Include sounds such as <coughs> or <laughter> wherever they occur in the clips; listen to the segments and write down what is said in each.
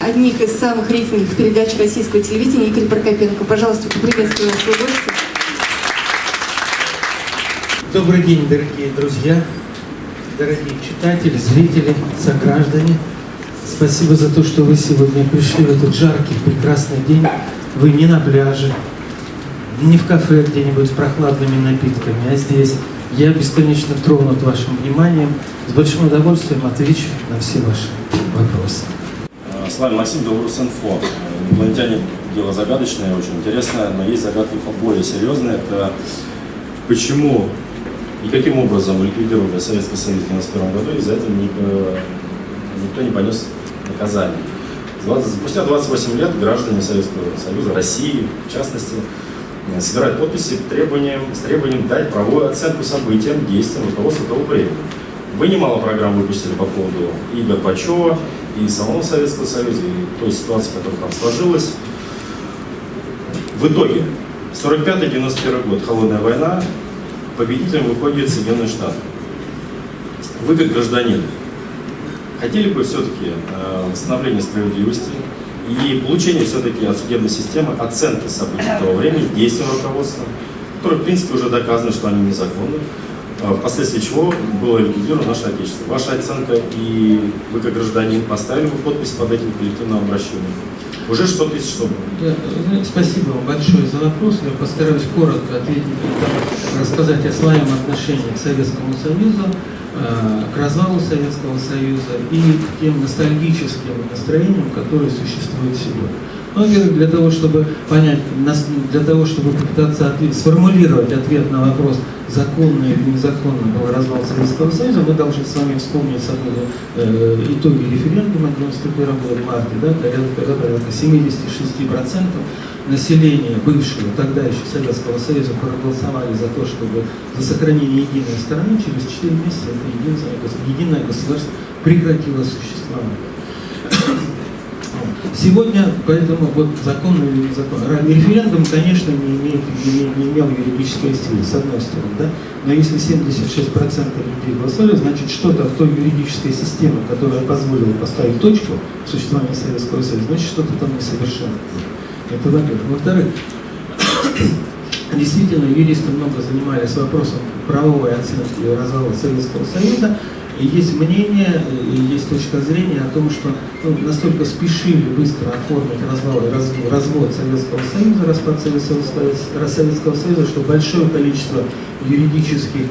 Одних из самых рейтинговых передач российского телевидения Игорь Прокопенко. Пожалуйста, поприветствую нашего гостя. Добрый день, дорогие друзья, дорогие читатели, зрители, сограждане. Спасибо за то, что вы сегодня пришли в этот жаркий, прекрасный день. Вы не на пляже, не в кафе где-нибудь с прохладными напитками, а здесь. Я бесконечно тронут вашим вниманием. С большим удовольствием отвечу на все ваши вопросы. С вами Максим Белорус.Инфо. Инопланетяне дело загадочное, очень интересное, но есть загадка более серьезная. Это почему и каким образом ликвидировали Советский Союз в 1991 году, и за это никто не понес наказание. Спустя 28 лет граждане Советского Союза, России в частности, собирают подписи требованием, с требованием дать правовую оценку событиям, действиям руководства того времени. Вы немало программ выпустили по поводу и Горбачева, и самого Советского Союза, и той ситуации, которая там сложилась. В итоге, 45-91 год, холодная война, победителем выходит Соединенные Штаты. Вы как гражданин, хотели бы все-таки э, восстановления справедливости и получения все-таки от судебной системы оценки событий того времени, действия руководства, которые, в принципе, уже доказано, что они незаконны, э, впоследствии чего было ликвидировано наше Отечество. Ваша оценка и вы как гражданин поставили бы подпись под этим коллективным обращением. Уже 600 тысяч собрано. Да, спасибо вам большое за вопрос. Я постараюсь коротко ответить, рассказать о своем отношении к Советскому Союзу, к развалу Советского Союза и к тем ностальгическим настроениям, которые существуют сегодня. Ну, во-первых, для того, чтобы понять, для того, чтобы попытаться ответ, сформулировать ответ на вопрос, законно или незаконно был развал Советского Союза, мы должны с вами вспомнить собой, э, итоги референдума 91 года в марте, да, когда, порядка 76% населения бывшего, тогда еще Советского Союза проголосовали за то, чтобы за сохранение единой страны, через 4 месяца это единое, единое государство прекратило существовать. Сегодня, поэтому, вот закон или закон. Референдум, конечно, не, имеет, не, не имел юридической силы, с одной стороны, да? но если 76% людей голосовали, значит, что-то в той юридической системе, которая позволила поставить точку в существовании Советского Союза, значит, что-то там несовершенно. Это во-первых. Во-вторых, действительно, юристы много занимались вопросом правовой оценки развала Советского Союза, и есть мнение, и есть точка зрения о том, что ну, настолько спешили быстро оформить развал, развод, развод Советского Союза, распад Советского, Советского Союза, что большое количество юридических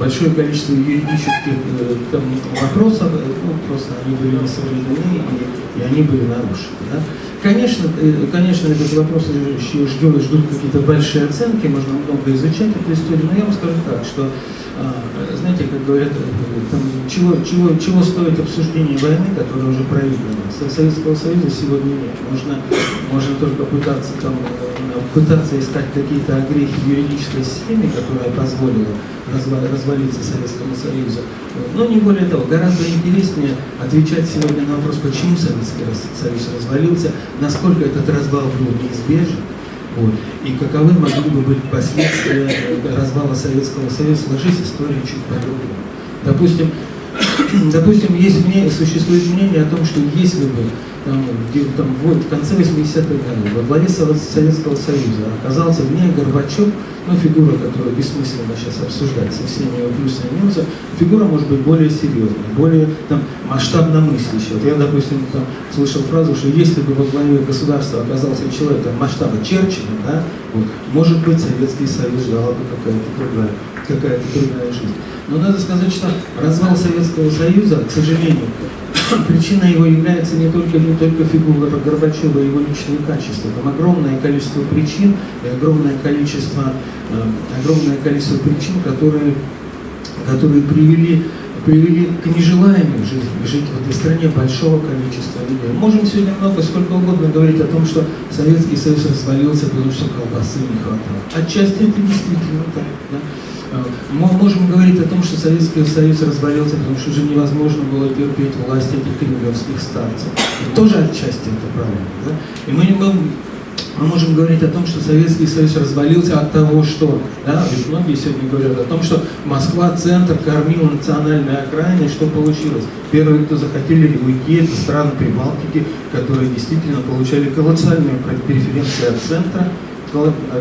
большое количество юридических э, там, вопросов, э, ну, просто они были не соблюдены и, и они были нарушены. Да? Конечно, э, конечно, этот вопрос еще ждет, ждут какие-то большие оценки, можно много изучать эту историю, но я вам скажу так, что а, знаете, как говорят, там, чего, чего, чего стоит обсуждение войны, которая уже проиграна. Советского Союза сегодня нет. Можно, можно только пытаться, там, э, пытаться искать какие-то огрехи юридической системе, которая позволила развалиться Советскому Союзу. Но не более того, гораздо интереснее отвечать сегодня на вопрос, почему Советский Союз развалился, насколько этот развал был неизбежен, вот. И каковы могли бы быть последствия развала Советского Союза, сложись история чуть по-другому. Допустим, <coughs> допустим, есть мнение, существует мнение о том, что если бы там, где, там, вот, в конце 80-х годов во главе Советского Союза оказался не Горбачев, ну, фигура, которую бессмысленно сейчас обсуждать со всеми его плюсами и минусами, фигура может быть более серьезная, более там, масштабно мыслящая. Вот я, допустим, там, слышал фразу, что если бы во главе государства оказался человек там, масштаба Черчилля, да, вот, может быть, Советский Союз ждала бы какая-то другая, какая-то другая жизнь. Но надо сказать, что развал Советского Союза, к сожалению, причиной его является не только, не только фигура Горбачева и его личные качества. Там огромное количество причин и огромное количество, э, огромное количество причин, которые, которые привели, привели к нежеланию жить, жить в этой стране большого количества людей. Можем сегодня много, сколько угодно говорить о том, что Советский Союз развалился, потому что колбасы не хватало. Отчасти это действительно так. Да? Мы можем говорить о том, что Советский Союз развалился, потому что уже невозможно было терпеть власть этих кремлевских старцев. И тоже отчасти это правильно. Да? И мы не можем мы можем говорить о том, что Советский Союз развалился от того, что, да, ведь многие сегодня говорят о том, что Москва центр кормила национальной окраины, что получилось? Первые, кто захотели уйти, это страны Прибалтики, которые действительно получали колоссальную преференцию от центра,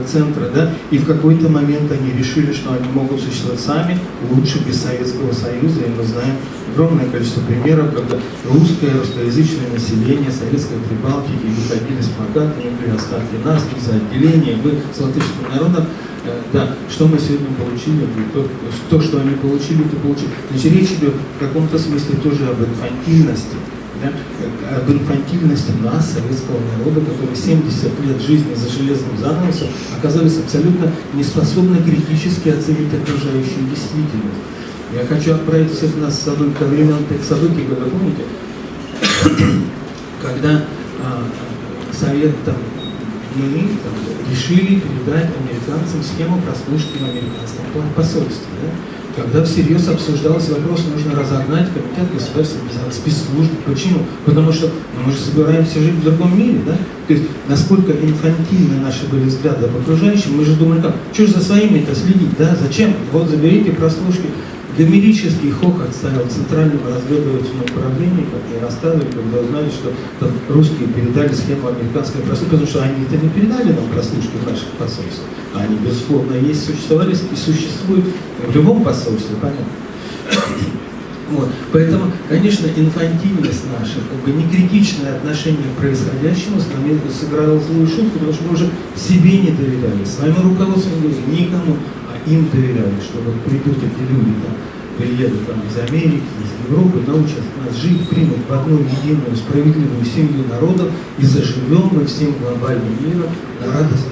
центра, да, и в какой-то момент они решили, что они могут существовать сами, лучше без Советского Союза, и мы знаем огромное количество примеров, когда русское, русскоязычное население Советской Прибалтики выходили с плакатами, при оставьте нас, за отделение, вы с латышским народом, э, да, что мы сегодня получили, то, то, что они получили, то получили. Значит, речь идет в каком-то смысле тоже об инфантильности, да, об инфантильности нас, советского народа, который 70 лет жизни за железным занавесом оказались абсолютно неспособны критически оценить окружающую действительность. Я хочу отправить всех нас с собой ко времен тех событий, когда, помните, когда а, Совет там, мы там, решили передать американцам схему прослушки в американском посольстве. Да? Когда всерьез обсуждался вопрос, нужно разогнать комитет государственной спецслужб. Почему? Потому что ну, мы же собираемся жить в другом мире, да? То есть, насколько инфантильны наши были взгляды об окружающем, мы же думали, как, что же за своими-то следить, да? Зачем? Вот заберите прослушки. Гомерический хохот ставил центральному разведывательному управлению, как мне рассказывали, когда узнали, что русские передали схему американской прослушки, потому что они это не передали нам прослушки в наших посольствах. А они, безусловно, есть, существовали и существуют в любом посольстве, понятно. Вот. Поэтому, конечно, инфантильность наша, как бы некритичное отношение к происходящему с нами сыграло злую шутку, потому что мы уже себе не доверяли, своему руководству не никому, а им доверяли, что вот придут эти люди там, приедут там из Америки, из Европы, научат нас жить, примут в одну единую справедливую семью народов и заживем мы всем глобальным миром на радость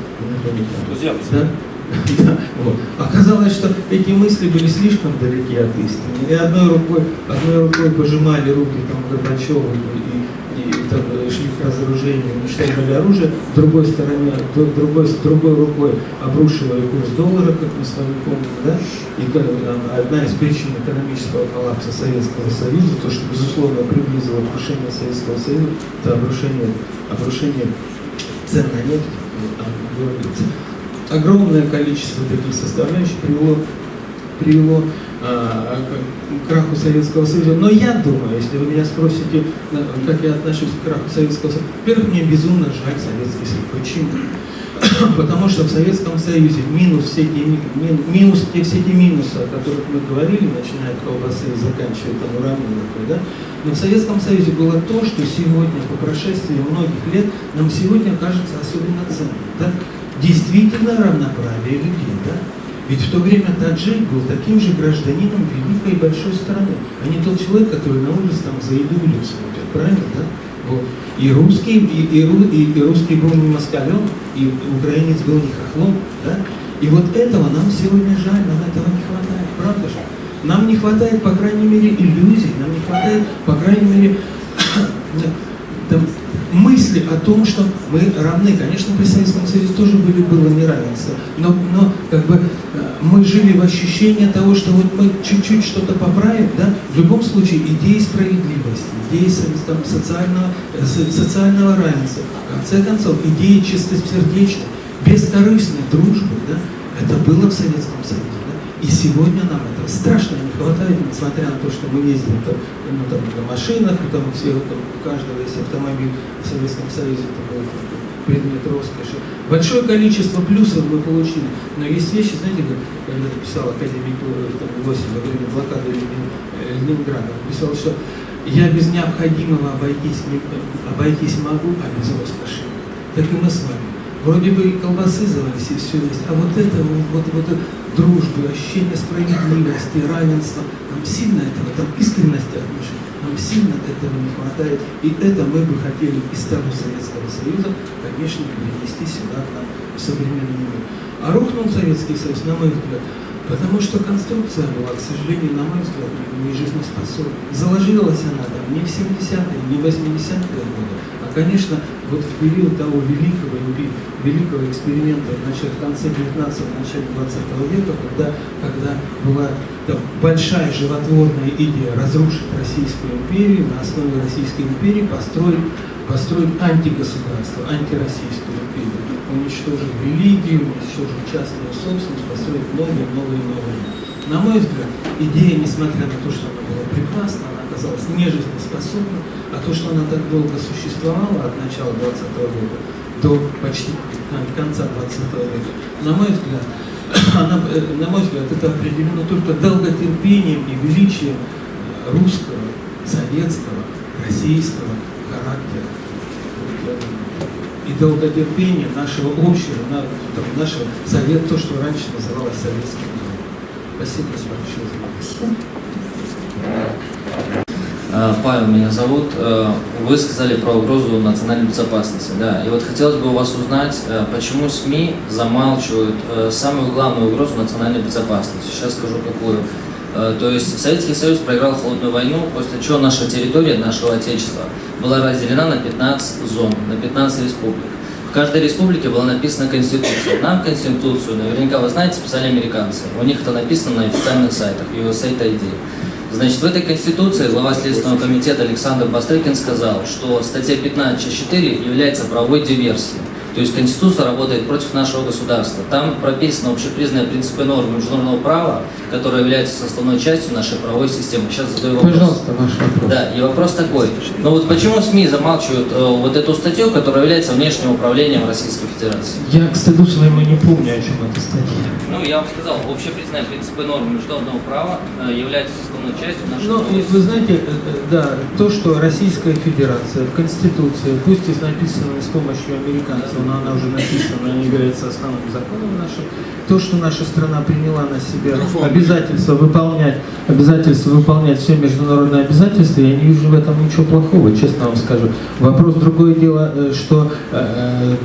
Друзья, да? <laughs> Оказалось, что эти мысли были слишком далеки от истины. И одной рукой, одной рукой пожимали руки там, Горбачеву и, и, там, шли к разоружению, уничтожали оружие, с другой стороны, другой, с другой рукой обрушивали курс доллара, как мы с вами помним, да? И одна из причин экономического коллапса Советского Союза, то, что, безусловно, приблизило крушение Советского Союза, это обрушение, обрушение цен на нефть, говорится. Огромное количество таких составляющих привело, привело а, к краху Советского Союза. Но я думаю, если вы меня спросите, как я отношусь к краху Советского Союза, во-первых, мне безумно жаль Советский Союз. Почему? <coughs> Потому что в Советском Союзе минус все эти, минус, те, все эти минусы, о которых мы говорили, начиная от колбасы и заканчивая там уравнением, да, но в Советском Союзе было то, что сегодня, по прошествии многих лет, нам сегодня кажется особенно ценным. Да? Действительно равноправие людей. Да? Ведь в то время таджик был таким же гражданином великой и большой страны, а не тот человек, который на улице там за еду улицу смотрит. Правильно, да? Вот. И русский, и, и, и, и русский был не москалем, и украинец был не хохлом. Да? И вот этого нам сегодня жаль, нам этого не хватает. Правда же? Нам не хватает, по крайней мере, иллюзий, нам не хватает, по крайней мере, <coughs> мысли о том, что мы равны. Конечно, при Советском Союзе тоже были, было неравенство, но, но как бы э, мы жили в ощущении того, что вот мы чуть-чуть что-то поправим, да, в любом случае идеи справедливости, идеи там, социального, э, социального равенства, в конце концов, идеи чистосердечной, бескорыстной дружбы, да, это было в Советском Союзе. И сегодня нам этого страшно не хватает, несмотря на то, что мы ездим там, ну, там, на машинах, там все, там, у каждого есть автомобиль в Советском Союзе, это был предмет роскоши. Большое количество плюсов мы получили, но есть вещи, знаете, как, когда писал академик там, Лосин во время блокады Ленинграда, он писал, что я без необходимого обойтись, не, обойтись могу, а без роскоши. Так и мы с вами. Вроде бы и колбасы завались, и все есть, а вот это, вот, вот, вот дружбы, ощущение справедливости, равенства. Нам сильно этого, там искренности отношений, нам сильно этого не хватает. И это мы бы хотели из того Советского Союза, конечно, перенести сюда, к нам, в современный мир. А рухнул Советский Союз, на мой взгляд, потому что конструкция была, к сожалению, на мой взгляд, не жизнеспособна. Заложилась она там не в 70-е, не в 80-е годы, а конечно, вот в период того великого, великого эксперимента начале, в конце 19-го, начале 20 века, когда, когда была там, большая животворная идея разрушить Российскую империю, на основе Российской империи построить, построить антигосударство, антироссийскую империю, уничтожить религию, уничтожить частную собственность, построить новые, новые, новые. На мой взгляд, идея, несмотря на то, что она была прекрасна, она оказалась нежизнеспособна, а то, что она так долго существовала от начала 20 века до почти конца 20 века, на мой взгляд, <coughs> она, э, на мой взгляд, это определено только долготерпением и величием э, русского, советского, российского характера. И долготерпением нашего общего, нашего совет, то, что раньше называлось советским народом. Спасибо большое за внимание. Э, Павел меня зовут. Э, Вы сказали про угрозу национальной безопасности, да. И вот хотелось бы у вас узнать, э, почему СМИ замалчивают самую главную угрозу национальной безопасности. Сейчас скажу какую. То есть Советский Союз проиграл холодную войну, после чего наша территория, нашего Отечества, была разделена на 15 зон, на 15 республик. В каждой республике была написана Конституция. Нам Конституцию, наверняка вы знаете, писали американцы. У них это написано на официальных сайтах, USA ID. Значит, в этой Конституции глава Следственного комитета Александр Бастрыкин сказал, что статья 15.4 является правовой диверсией. То есть Конституция работает против нашего государства. Там прописаны общепризнанные принципы и нормы международного права, которые являются составной частью нашей правовой системы. Сейчас задаю вопрос. Пожалуйста, ваш вопрос. Да, и вопрос такой. Ну вот почему СМИ замалчивают э, вот эту статью, которая является внешним управлением Российской Федерации? Я, к стыду своему, не помню, о чем эта статья. Ну, я вам сказал, общепризнанные принципы и нормы международного права э, являются составной частью нашей Ну, правовой вы знаете, э, э, да, то, что Российская Федерация в Конституции, пусть и написана с помощью американцев, но она уже написана, не является основным законом нашим, то, что наша страна приняла на себя обязательство выполнять, обязательство выполнять все международные обязательства, я не вижу в этом ничего плохого, честно вам скажу. Вопрос другое дело, э, что э,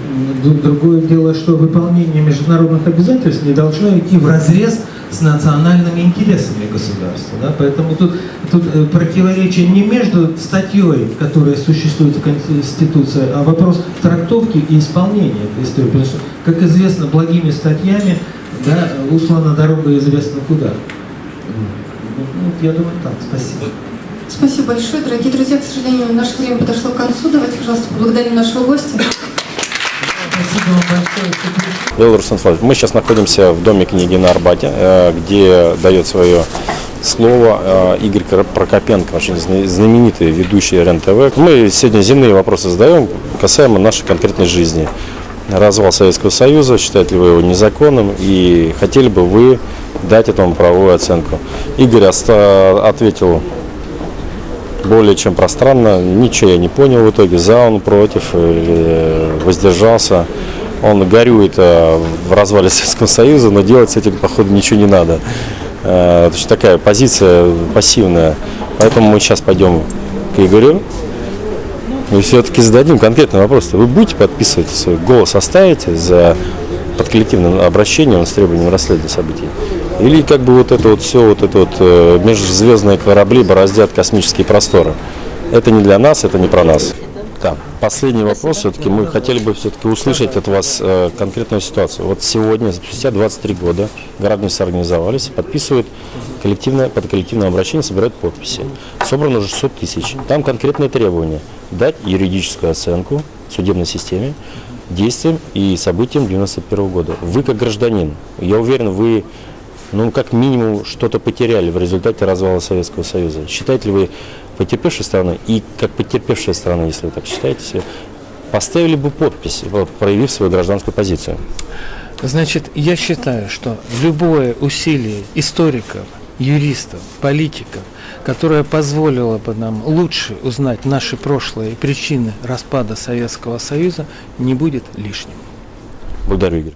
э, другое дело, что выполнение международных обязательств не должно идти в разрез с национальными интересами государства. Да? Поэтому тут, тут э, противоречие не между статьей, которая существует в Конституции, а вопрос трактовки и исполнения этой истории. Потому что, как известно, благими статьями да, услана дорога известно куда. Ну, я думаю, так. Спасибо. Спасибо большое, дорогие друзья. К сожалению, наше время подошло к концу. Давайте, пожалуйста, поблагодарим нашего гостя. Спасибо вам большое. Мы сейчас находимся в доме книги на Арбате, э, где дает свое слово э, Игорь Прокопенко, очень зна- знаменитый ведущий РЕН-ТВ. Мы сегодня земные вопросы задаем касаемо нашей конкретной жизни. Развал Советского Союза, считаете ли вы его незаконным и хотели бы вы дать этому правовую оценку? Игорь ответил более чем пространно. Ничего я не понял в итоге. За он против, или воздержался. Он горюет э, в развале Советского Союза, но делать с этим, походу, ничего не надо. Э, То есть такая позиция пассивная. Поэтому мы сейчас пойдем к Игорю. И все-таки зададим конкретный вопрос. Вы будете подписывать свой голос, оставите за под коллективным обращением с требованием расследования событий? Или как бы вот это вот все, вот это вот э, межзвездные корабли бороздят космические просторы? Это не для нас, это не про нас. Да. Последний вопрос. Все-таки мы хотели бы все-таки услышать от вас э, конкретную ситуацию. Вот сегодня, спустя 23 года, граждане соорганизовались, подписывают коллективное, под коллективное обращение, собирают подписи. Собрано уже 600 тысяч. Там конкретные требования. Дать юридическую оценку судебной системе, действиям и событиям 91 года. Вы как гражданин, я уверен, вы ну, как минимум, что-то потеряли в результате развала Советского Союза. Считаете ли вы потерпевшей стороной и как потерпевшая сторона, если вы так считаете, поставили бы подпись, проявив свою гражданскую позицию? Значит, я считаю, что любое усилие историков, юристов, политиков, которое позволило бы нам лучше узнать наши прошлые причины распада Советского Союза, не будет лишним. Благодарю, Игорь.